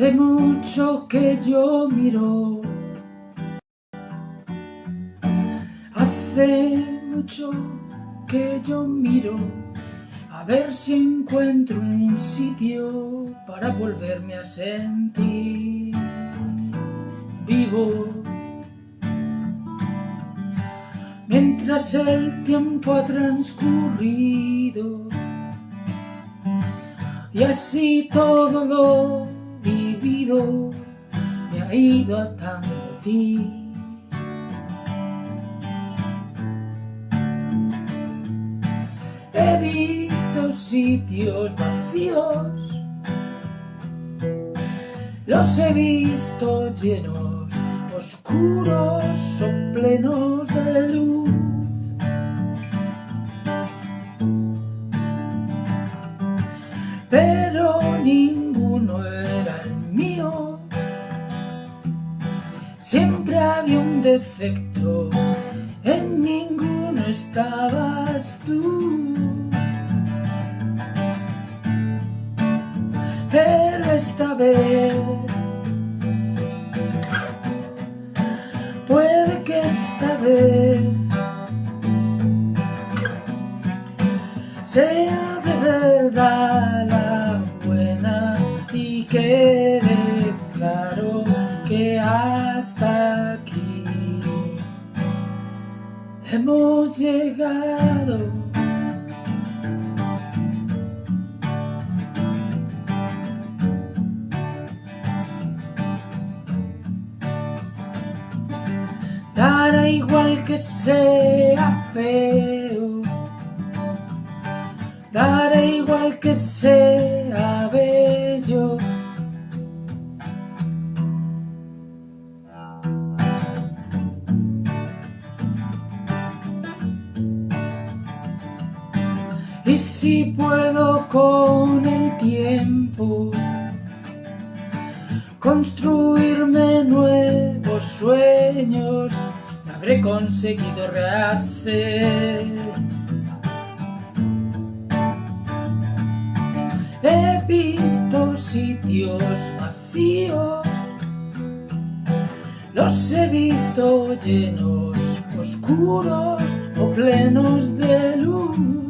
Hace mucho que yo miro. Hace mucho que yo miro A ver si encuentro un sitio Para volverme a sentir Vivo. Mientras el tiempo ha transcurrido Y así todo lo ido atando a ti. He visto sitios vacíos, los he visto llenos, oscuros o plenos de luz. Siempre había un defecto, en ninguno estabas tú. Pero esta vez, hemos llegado. Dará igual que sea feo, dará igual que sea bello. Y si puedo con el tiempo construirme nuevos sueños, habré conseguido rehacer. He visto sitios vacíos, los he visto llenos, oscuros o plenos de luz.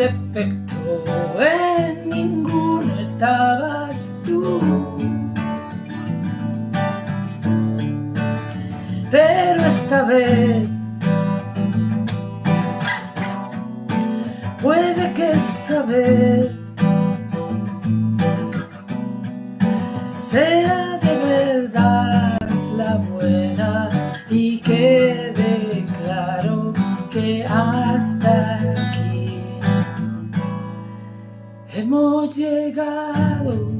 Defecto, en ninguno estabas tú. Pero esta vez, puede que esta vez hemos llegado